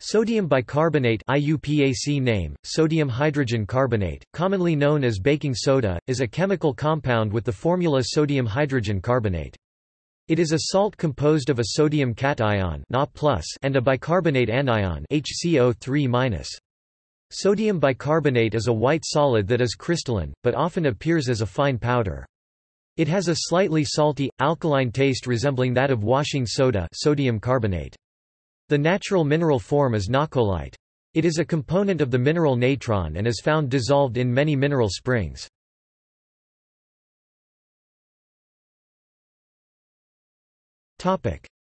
Sodium bicarbonate IUPAC name, sodium hydrogen carbonate, commonly known as baking soda, is a chemical compound with the formula sodium hydrogen carbonate. It is a salt composed of a sodium cation and a bicarbonate anion HCO3-. Sodium bicarbonate is a white solid that is crystalline, but often appears as a fine powder. It has a slightly salty, alkaline taste resembling that of washing soda sodium carbonate. The natural mineral form is nahcolite. It is a component of the mineral natron and is found dissolved in many mineral springs.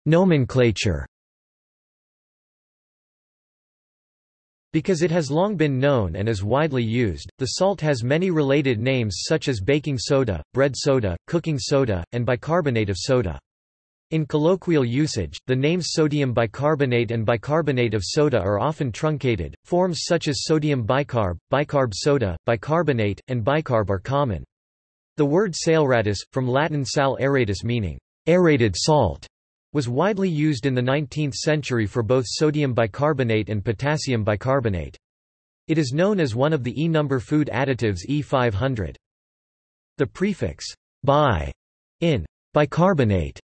Nomenclature Because it has long been known and is widely used, the salt has many related names such as baking soda, bread soda, cooking soda, and bicarbonate of soda. In colloquial usage, the names sodium bicarbonate and bicarbonate of soda are often truncated. Forms such as sodium bicarb, bicarb soda, bicarbonate, and bicarb are common. The word saleratus, from Latin sal aeratus meaning aerated salt, was widely used in the 19th century for both sodium bicarbonate and potassium bicarbonate. It is known as one of the E-number food additives E500. The prefix bi in bicarbonate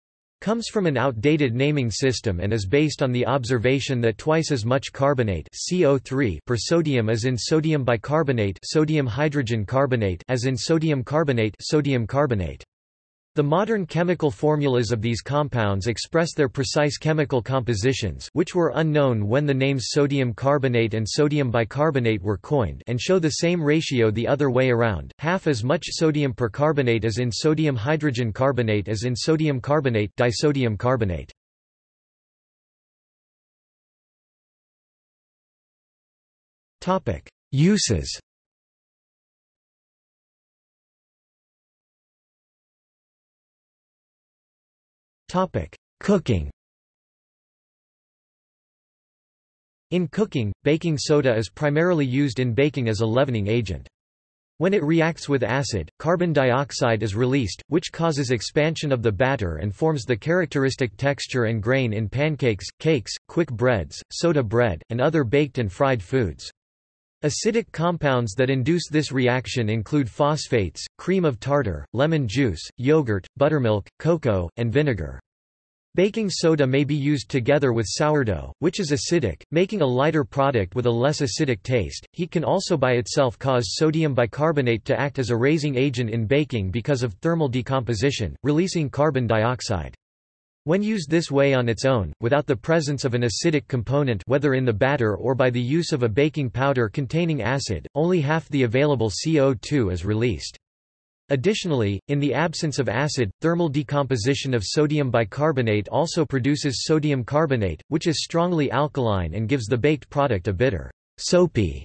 comes from an outdated naming system and is based on the observation that twice as much carbonate CO3 per sodium as in sodium bicarbonate sodium hydrogen carbonate as in sodium carbonate sodium carbonate. The modern chemical formulas of these compounds express their precise chemical compositions which were unknown when the names sodium carbonate and sodium bicarbonate were coined and show the same ratio the other way around, half as much sodium percarbonate as in sodium hydrogen carbonate as in sodium carbonate disodium carbonate. Uses Cooking In cooking, baking soda is primarily used in baking as a leavening agent. When it reacts with acid, carbon dioxide is released, which causes expansion of the batter and forms the characteristic texture and grain in pancakes, cakes, quick breads, soda bread, and other baked and fried foods. Acidic compounds that induce this reaction include phosphates, cream of tartar, lemon juice, yogurt, buttermilk, cocoa, and vinegar. Baking soda may be used together with sourdough, which is acidic, making a lighter product with a less acidic taste. Heat can also by itself cause sodium bicarbonate to act as a raising agent in baking because of thermal decomposition, releasing carbon dioxide. When used this way on its own, without the presence of an acidic component whether in the batter or by the use of a baking powder containing acid, only half the available CO2 is released. Additionally, in the absence of acid, thermal decomposition of sodium bicarbonate also produces sodium carbonate, which is strongly alkaline and gives the baked product a bitter, soapy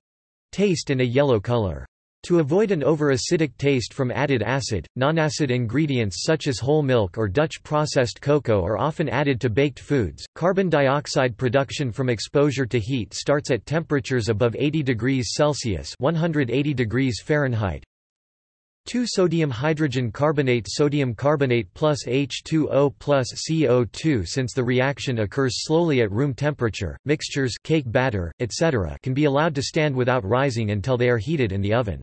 taste and a yellow color. To avoid an over-acidic taste from added acid, non-acid ingredients such as whole milk or Dutch processed cocoa are often added to baked foods. Carbon dioxide production from exposure to heat starts at temperatures above 80 degrees Celsius (180 degrees Fahrenheit). 2-sodium hydrogen carbonate sodium carbonate plus H2O plus CO2 Since the reaction occurs slowly at room temperature, mixtures cake batter, etc. can be allowed to stand without rising until they are heated in the oven.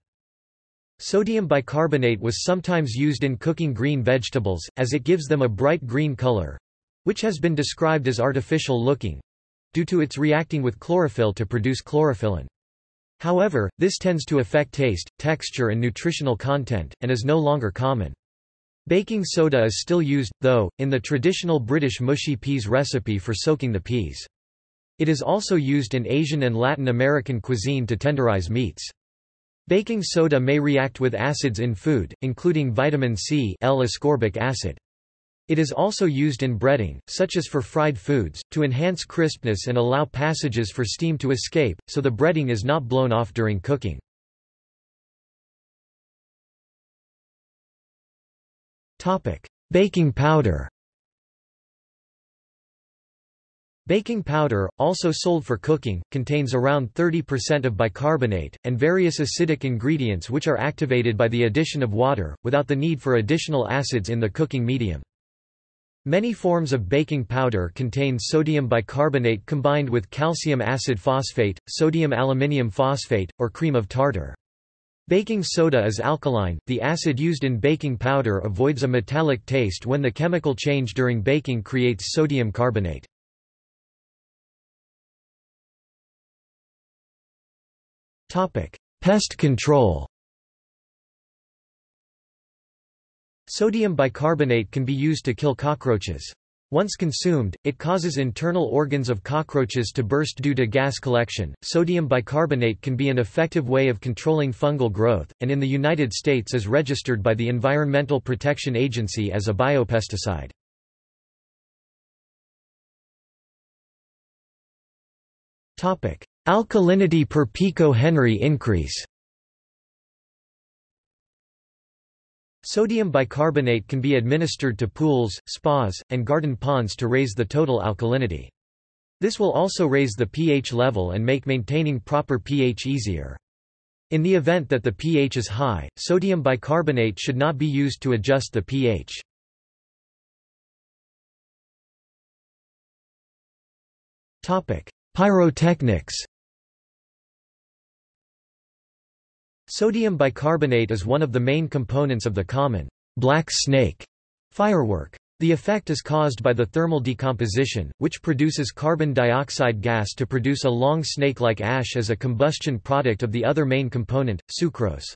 Sodium bicarbonate was sometimes used in cooking green vegetables, as it gives them a bright green color—which has been described as artificial looking—due to its reacting with chlorophyll to produce chlorophyllin. However, this tends to affect taste, texture and nutritional content, and is no longer common. Baking soda is still used, though, in the traditional British mushy peas recipe for soaking the peas. It is also used in Asian and Latin American cuisine to tenderize meats. Baking soda may react with acids in food, including vitamin C L-ascorbic acid. It is also used in breading, such as for fried foods, to enhance crispness and allow passages for steam to escape, so the breading is not blown off during cooking. Baking powder Baking powder, also sold for cooking, contains around 30% of bicarbonate, and various acidic ingredients which are activated by the addition of water, without the need for additional acids in the cooking medium. Many forms of baking powder contain sodium bicarbonate combined with calcium acid phosphate, sodium aluminium phosphate, or cream of tartar. Baking soda is alkaline, the acid used in baking powder avoids a metallic taste when the chemical change during baking creates sodium carbonate. Pest control Sodium bicarbonate can be used to kill cockroaches. Once consumed, it causes internal organs of cockroaches to burst due to gas collection. Sodium bicarbonate can be an effective way of controlling fungal growth, and in the United States is registered by the Environmental Protection Agency as a biopesticide. Topic: Alkalinity per pico-Henry increase. Sodium bicarbonate can be administered to pools, spas, and garden ponds to raise the total alkalinity. This will also raise the pH level and make maintaining proper pH easier. In the event that the pH is high, sodium bicarbonate should not be used to adjust the pH. Pyrotechnics Sodium bicarbonate is one of the main components of the common black snake firework. The effect is caused by the thermal decomposition, which produces carbon dioxide gas to produce a long snake-like ash as a combustion product of the other main component, sucrose.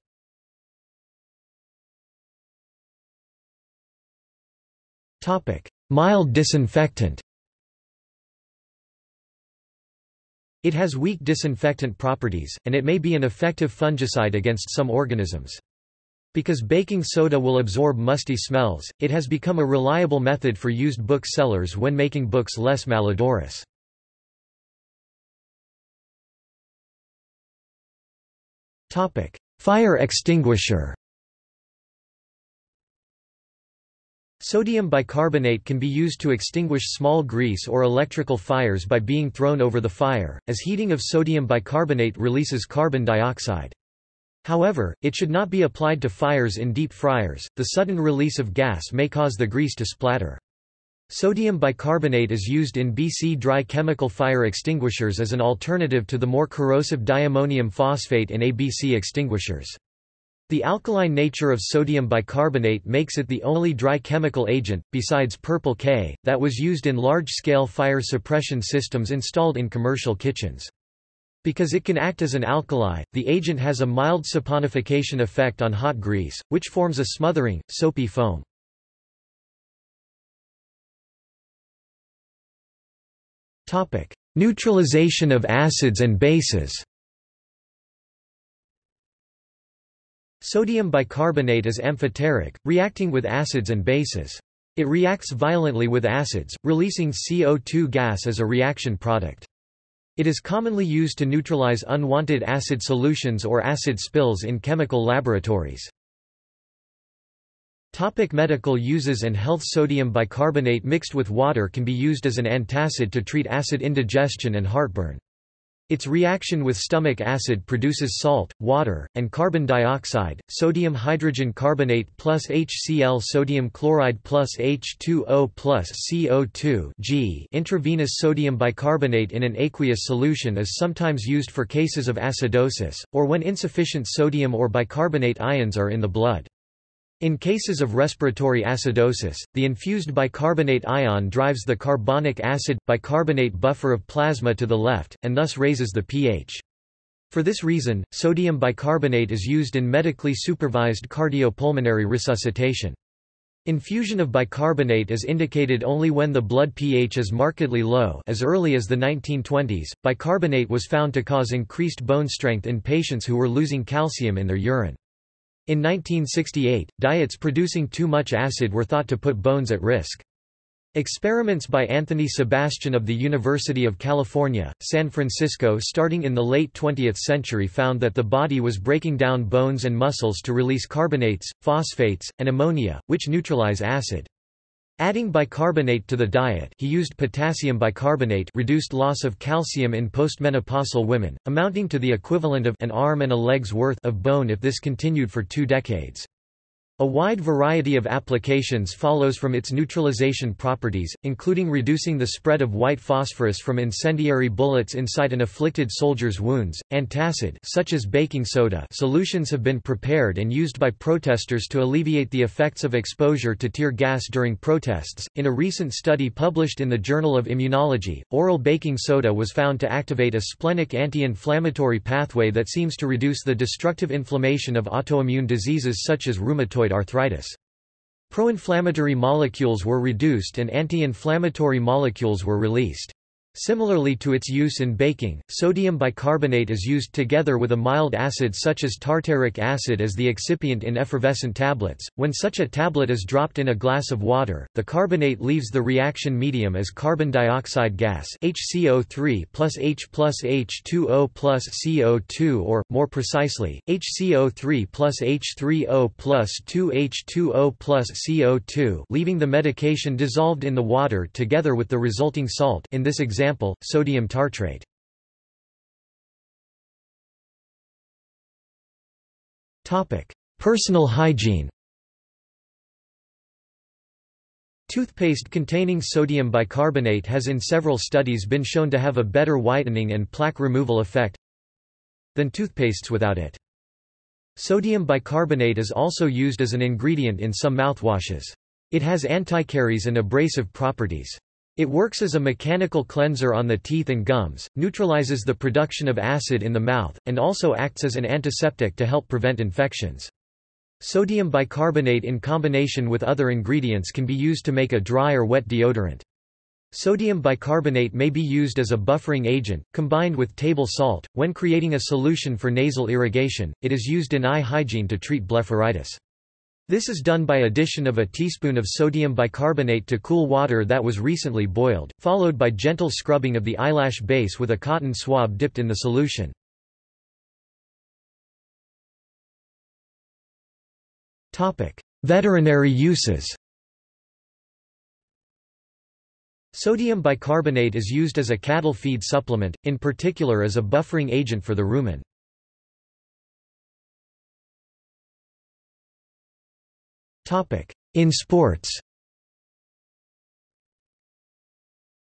Mild disinfectant It has weak disinfectant properties, and it may be an effective fungicide against some organisms. Because baking soda will absorb musty smells, it has become a reliable method for used book sellers when making books less malodorous. Fire extinguisher Sodium bicarbonate can be used to extinguish small grease or electrical fires by being thrown over the fire, as heating of sodium bicarbonate releases carbon dioxide. However, it should not be applied to fires in deep fryers, the sudden release of gas may cause the grease to splatter. Sodium bicarbonate is used in BC dry chemical fire extinguishers as an alternative to the more corrosive diammonium phosphate in ABC extinguishers. The alkaline nature of sodium bicarbonate makes it the only dry chemical agent, besides purple K, that was used in large-scale fire suppression systems installed in commercial kitchens. Because it can act as an alkali, the agent has a mild saponification effect on hot grease, which forms a smothering, soapy foam. Neutralization of acids and bases Sodium bicarbonate is amphoteric, reacting with acids and bases. It reacts violently with acids, releasing CO2 gas as a reaction product. It is commonly used to neutralize unwanted acid solutions or acid spills in chemical laboratories. Topic medical uses and health Sodium bicarbonate mixed with water can be used as an antacid to treat acid indigestion and heartburn. Its reaction with stomach acid produces salt, water, and carbon dioxide, sodium hydrogen carbonate plus HCl sodium chloride plus H2O plus CO2 G. Intravenous sodium bicarbonate in an aqueous solution is sometimes used for cases of acidosis, or when insufficient sodium or bicarbonate ions are in the blood. In cases of respiratory acidosis, the infused bicarbonate ion drives the carbonic acid-bicarbonate buffer of plasma to the left, and thus raises the pH. For this reason, sodium bicarbonate is used in medically supervised cardiopulmonary resuscitation. Infusion of bicarbonate is indicated only when the blood pH is markedly low as early as the 1920s, bicarbonate was found to cause increased bone strength in patients who were losing calcium in their urine. In 1968, diets producing too much acid were thought to put bones at risk. Experiments by Anthony Sebastian of the University of California, San Francisco starting in the late 20th century found that the body was breaking down bones and muscles to release carbonates, phosphates, and ammonia, which neutralize acid. Adding bicarbonate to the diet he used potassium bicarbonate reduced loss of calcium in postmenopausal women, amounting to the equivalent of an arm and a leg's worth of bone if this continued for two decades. A wide variety of applications follows from its neutralization properties, including reducing the spread of white phosphorus from incendiary bullets inside an afflicted soldier's wounds. Antacid such as baking soda solutions have been prepared and used by protesters to alleviate the effects of exposure to tear gas during protests. In a recent study published in the Journal of Immunology, oral baking soda was found to activate a splenic anti-inflammatory pathway that seems to reduce the destructive inflammation of autoimmune diseases such as rheumatoid arthritis. Pro-inflammatory molecules were reduced and anti-inflammatory molecules were released. Similarly to its use in baking, sodium bicarbonate is used together with a mild acid such as tartaric acid as the excipient in effervescent tablets. When such a tablet is dropped in a glass of water, the carbonate leaves the reaction medium as carbon dioxide gas HCO3 plus H plus H2O plus CO2 or, more precisely, HCO3 plus H3O plus 2H2O plus CO2 leaving the medication dissolved in the water together with the resulting salt in this example example, sodium tartrate. Personal hygiene Toothpaste containing sodium bicarbonate has in several studies been shown to have a better whitening and plaque removal effect than toothpastes without it. Sodium bicarbonate is also used as an ingredient in some mouthwashes. It has anticaries and abrasive properties. It works as a mechanical cleanser on the teeth and gums, neutralizes the production of acid in the mouth, and also acts as an antiseptic to help prevent infections. Sodium bicarbonate in combination with other ingredients can be used to make a dry or wet deodorant. Sodium bicarbonate may be used as a buffering agent, combined with table salt. When creating a solution for nasal irrigation, it is used in eye hygiene to treat blepharitis. This is done by addition of a teaspoon of sodium bicarbonate to cool water that was recently boiled, followed by gentle scrubbing of the eyelash base with a cotton swab dipped in the solution. Veterinary uses Sodium bicarbonate is used as a cattle feed supplement, in particular as a buffering agent for the rumen. In sports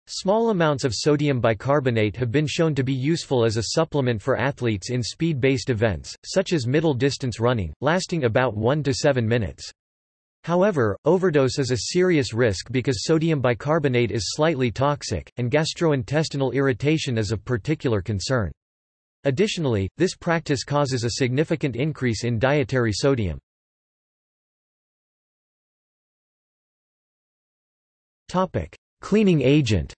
Small amounts of sodium bicarbonate have been shown to be useful as a supplement for athletes in speed-based events, such as middle-distance running, lasting about 1 to 7 minutes. However, overdose is a serious risk because sodium bicarbonate is slightly toxic, and gastrointestinal irritation is of particular concern. Additionally, this practice causes a significant increase in dietary sodium. Cleaning agent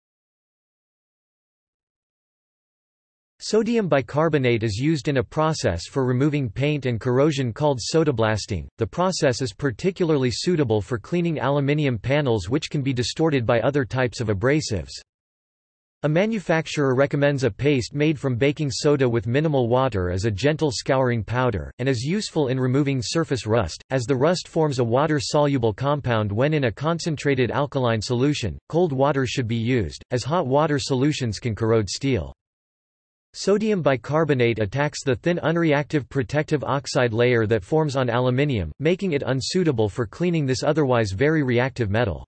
Sodium bicarbonate is used in a process for removing paint and corrosion called sodablasting. The process is particularly suitable for cleaning aluminium panels which can be distorted by other types of abrasives. A manufacturer recommends a paste made from baking soda with minimal water as a gentle scouring powder, and is useful in removing surface rust, as the rust forms a water-soluble compound when in a concentrated alkaline solution. Cold water should be used, as hot water solutions can corrode steel. Sodium bicarbonate attacks the thin unreactive protective oxide layer that forms on aluminium, making it unsuitable for cleaning this otherwise very reactive metal.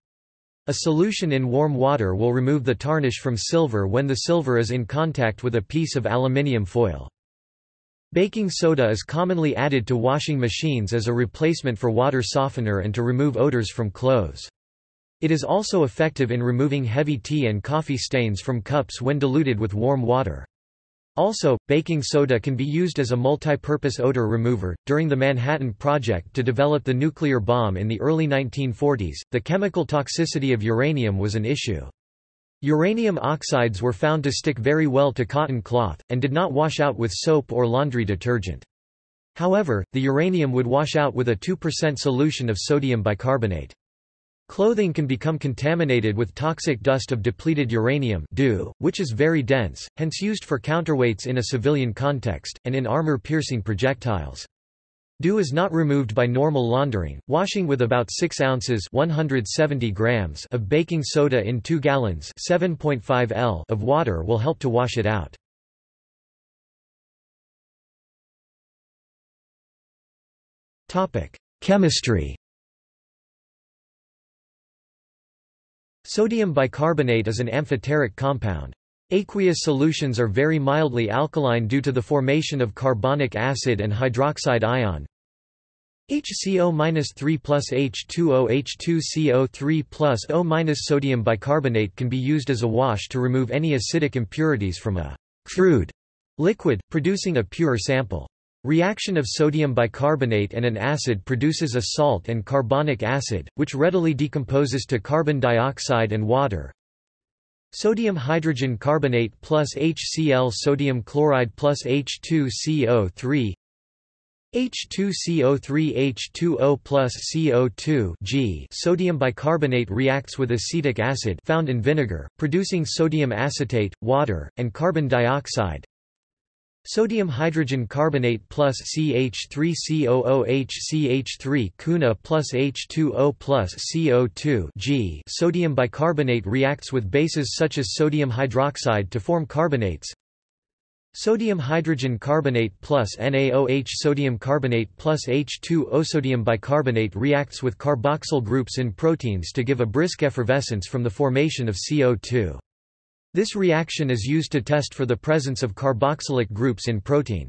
A solution in warm water will remove the tarnish from silver when the silver is in contact with a piece of aluminium foil. Baking soda is commonly added to washing machines as a replacement for water softener and to remove odors from clothes. It is also effective in removing heavy tea and coffee stains from cups when diluted with warm water. Also, baking soda can be used as a multi-purpose odor remover. During the Manhattan Project to develop the nuclear bomb in the early 1940s, the chemical toxicity of uranium was an issue. Uranium oxides were found to stick very well to cotton cloth, and did not wash out with soap or laundry detergent. However, the uranium would wash out with a 2% solution of sodium bicarbonate. Clothing can become contaminated with toxic dust of depleted uranium which is very dense, hence used for counterweights in a civilian context, and in armor-piercing projectiles. Dew is not removed by normal laundering. Washing with about 6 ounces 170 grams of baking soda in 2 gallons 7.5 L of water will help to wash it out. Chemistry Sodium bicarbonate is an amphoteric compound. Aqueous solutions are very mildly alkaline due to the formation of carbonic acid and hydroxide ion. HCO-3 plus H2O H2CO3 plus O sodium bicarbonate can be used as a wash to remove any acidic impurities from a crude liquid, producing a pure sample. Reaction of sodium bicarbonate and an acid produces a salt and carbonic acid, which readily decomposes to carbon dioxide and water. Sodium hydrogen carbonate plus HCl sodium chloride plus H2CO3 H2CO3 H2O plus CO2 G sodium bicarbonate reacts with acetic acid found in vinegar, producing sodium acetate, water, and carbon dioxide. Sodium hydrogen carbonate plus CH3COOH CH3 CuNa plus H2O plus CO2 G sodium bicarbonate reacts with bases such as sodium hydroxide to form carbonates. Sodium hydrogen carbonate plus NaOH sodium carbonate plus H2O sodium bicarbonate reacts with carboxyl groups in proteins to give a brisk effervescence from the formation of CO2. This reaction is used to test for the presence of carboxylic groups in protein.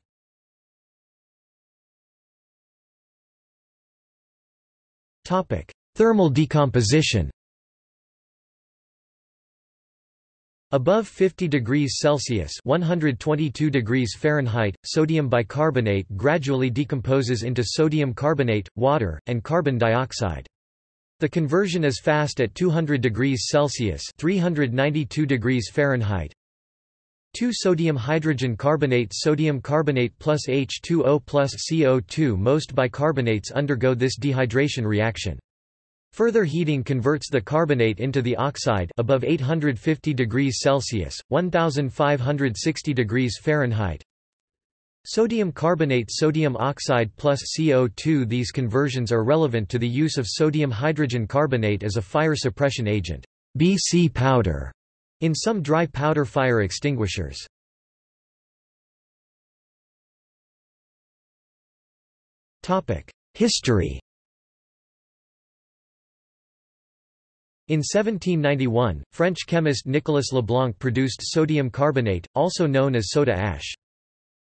Thermal decomposition Above 50 degrees Celsius 122 degrees Fahrenheit, sodium bicarbonate gradually decomposes into sodium carbonate, water, and carbon dioxide. The conversion is fast at 200 degrees Celsius 392 degrees Fahrenheit. 2 sodium hydrogen carbonate sodium carbonate plus H2O plus CO2 Most bicarbonates undergo this dehydration reaction. Further heating converts the carbonate into the oxide above 850 degrees Celsius 1560 degrees Fahrenheit Sodium carbonate sodium oxide plus CO2 These conversions are relevant to the use of sodium hydrogen carbonate as a fire suppression agent BC powder in some dry powder fire extinguishers. History In 1791, French chemist Nicolas Leblanc produced sodium carbonate, also known as soda ash.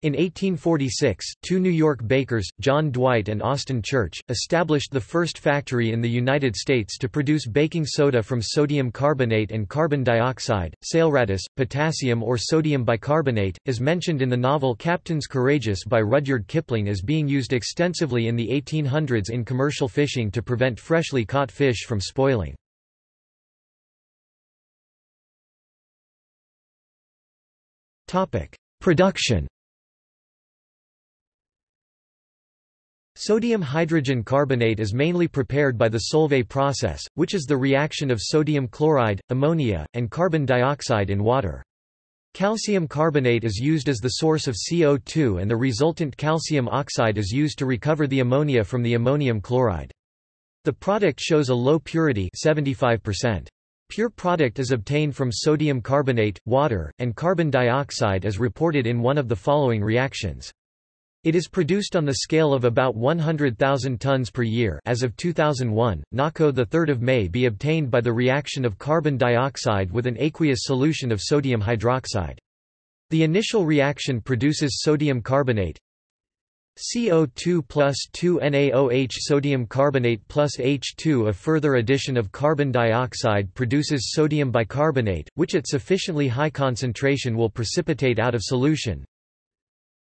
In 1846, two New York bakers, John Dwight and Austin Church, established the first factory in the United States to produce baking soda from sodium carbonate and carbon dioxide. Saleratus, potassium or sodium bicarbonate, is mentioned in the novel Captains Courageous by Rudyard Kipling as being used extensively in the 1800s in commercial fishing to prevent freshly caught fish from spoiling. Production Sodium hydrogen carbonate is mainly prepared by the Solvay process, which is the reaction of sodium chloride, ammonia, and carbon dioxide in water. Calcium carbonate is used as the source of CO2 and the resultant calcium oxide is used to recover the ammonia from the ammonium chloride. The product shows a low purity 75%. Pure product is obtained from sodium carbonate, water, and carbon dioxide as reported in one of the following reactions. It is produced on the scale of about 100,000 tons per year as of 2001. NACO the 3rd of May be obtained by the reaction of carbon dioxide with an aqueous solution of sodium hydroxide. The initial reaction produces sodium carbonate CO2 plus 2 NaOH sodium carbonate plus H2 A further addition of carbon dioxide produces sodium bicarbonate, which at sufficiently high concentration will precipitate out of solution.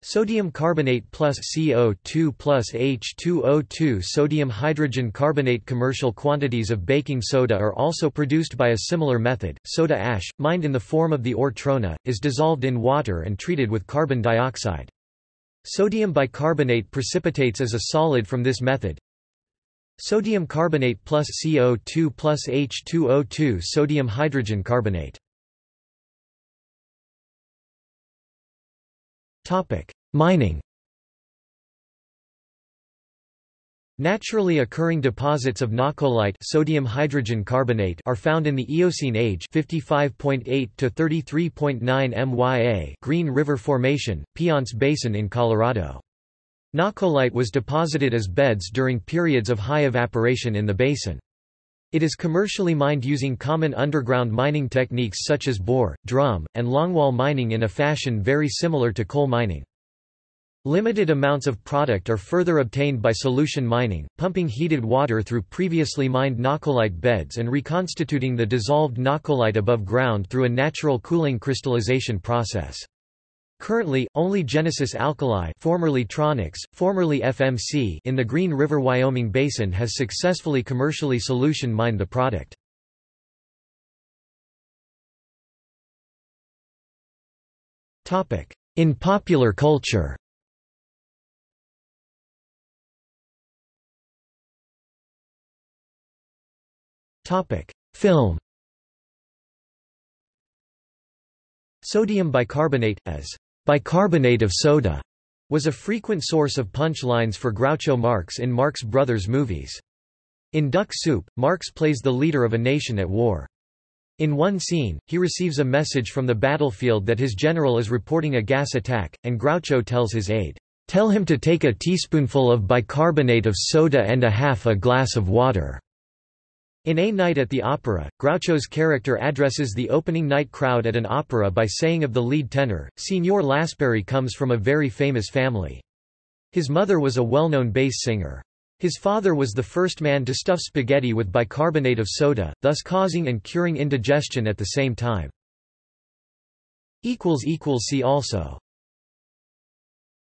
Sodium carbonate plus CO2 plus H2O2 Sodium hydrogen carbonate Commercial quantities of baking soda are also produced by a similar method. Soda ash, mined in the form of the ore trona, is dissolved in water and treated with carbon dioxide. Sodium bicarbonate precipitates as a solid from this method. Sodium carbonate plus CO2 plus H2O2 Sodium hydrogen carbonate Topic: Mining. Naturally occurring deposits of nahcolite sodium hydrogen carbonate are found in the Eocene age 55.8 to 33.9 MYA Green River Formation, Piceance Basin in Colorado. Nahcolite was deposited as beds during periods of high evaporation in the basin. It is commercially mined using common underground mining techniques such as bore, drum, and longwall mining in a fashion very similar to coal mining. Limited amounts of product are further obtained by solution mining, pumping heated water through previously mined nahcolite beds and reconstituting the dissolved nahcolite above ground through a natural cooling crystallization process. Currently, only Genesis Alkali formerly Tronox, formerly FMC in the Green River Wyoming Basin has successfully commercially solution mined the product. In popular culture Film Sodium bicarbonate, as bicarbonate of soda, was a frequent source of punchlines for Groucho Marx in Marx Brothers movies. In Duck Soup, Marx plays the leader of a nation at war. In one scene, he receives a message from the battlefield that his general is reporting a gas attack, and Groucho tells his aide, "'Tell him to take a teaspoonful of bicarbonate of soda and a half a glass of water.' In A Night at the Opera, Groucho's character addresses the opening night crowd at an opera by saying of the lead tenor, Signor Lassparri comes from a very famous family. His mother was a well-known bass singer. His father was the first man to stuff spaghetti with bicarbonate of soda, thus causing and curing indigestion at the same time. See also